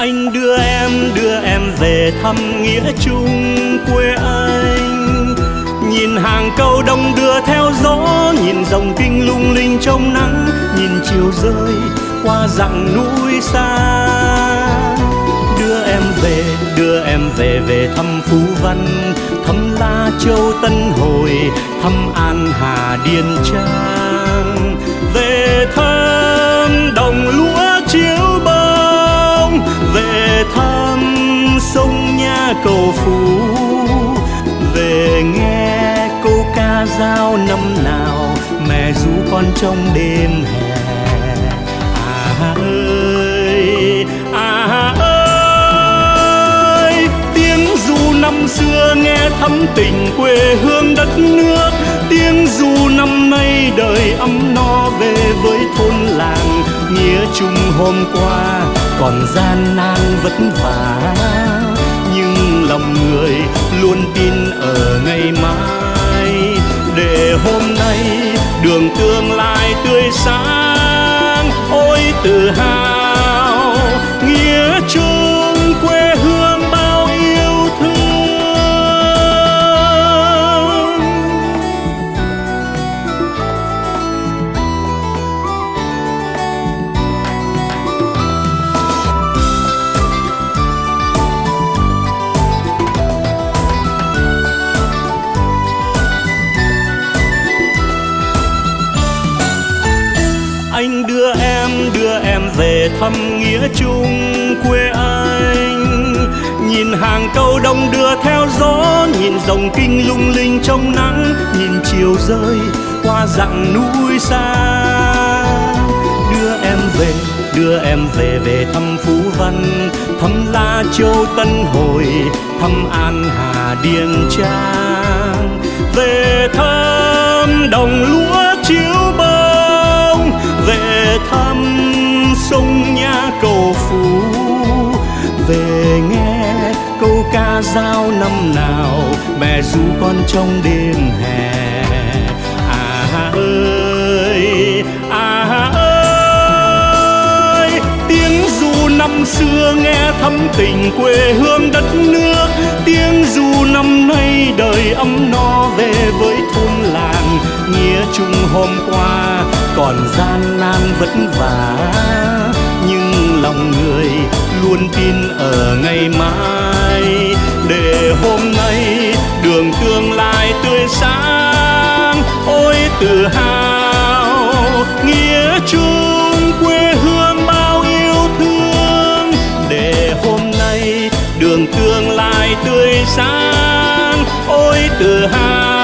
anh đưa em đưa em về thăm nghĩa chung quê anh. Nhìn hàng câu đông đưa theo gió, nhìn dòng kinh lung linh trong nắng, nhìn chiều rơi qua dặn núi xa. Đưa em về, đưa em về về thăm phú văn, thăm la châu tân hồi, thăm an hà điền trang. Về thăm đồng lúa chiếu cầu phú. Về nghe câu ca dao năm nào, mẹ ru con trong đêm hè. À ơi à ơi, tiếng ru năm xưa nghe thắm tình quê hương đất nước. Tiếng ru năm nay đời ấm no về với thôn làng, nghĩa chung hôm qua còn gian nan vất vả luôn tin ở ngày mai. Để hôm nay đường tương lai tươi sáng, ôi tự hào em về thăm nghĩa chung quê anh. Nhìn hàng câu đông đưa theo gió, nhìn dòng kinh lung linh trong nắng, nhìn chiều rơi qua dặn núi xa. Đưa em về, đưa em về về thăm phú văn, thăm la châu tân hồi, thăm an hà điền trang cầu phú. Về nghe câu ca dao năm nào, mẹ ru con trong đêm hè. À ơi à ơi, tiếng ru năm xưa nghe thắm tình quê hương đất nước. Tiếng ru năm nay đời ấm no về với thôn làng. Nghĩa chung hôm qua còn gian nan vất vả lòng người luôn tin ở ngày mai. Để hôm nay đường tương lai tươi sáng, ôi tự hào, nghĩa chung quê hương bao yêu thương. Để hôm nay đường tương lai tươi sáng, ôi tự hào.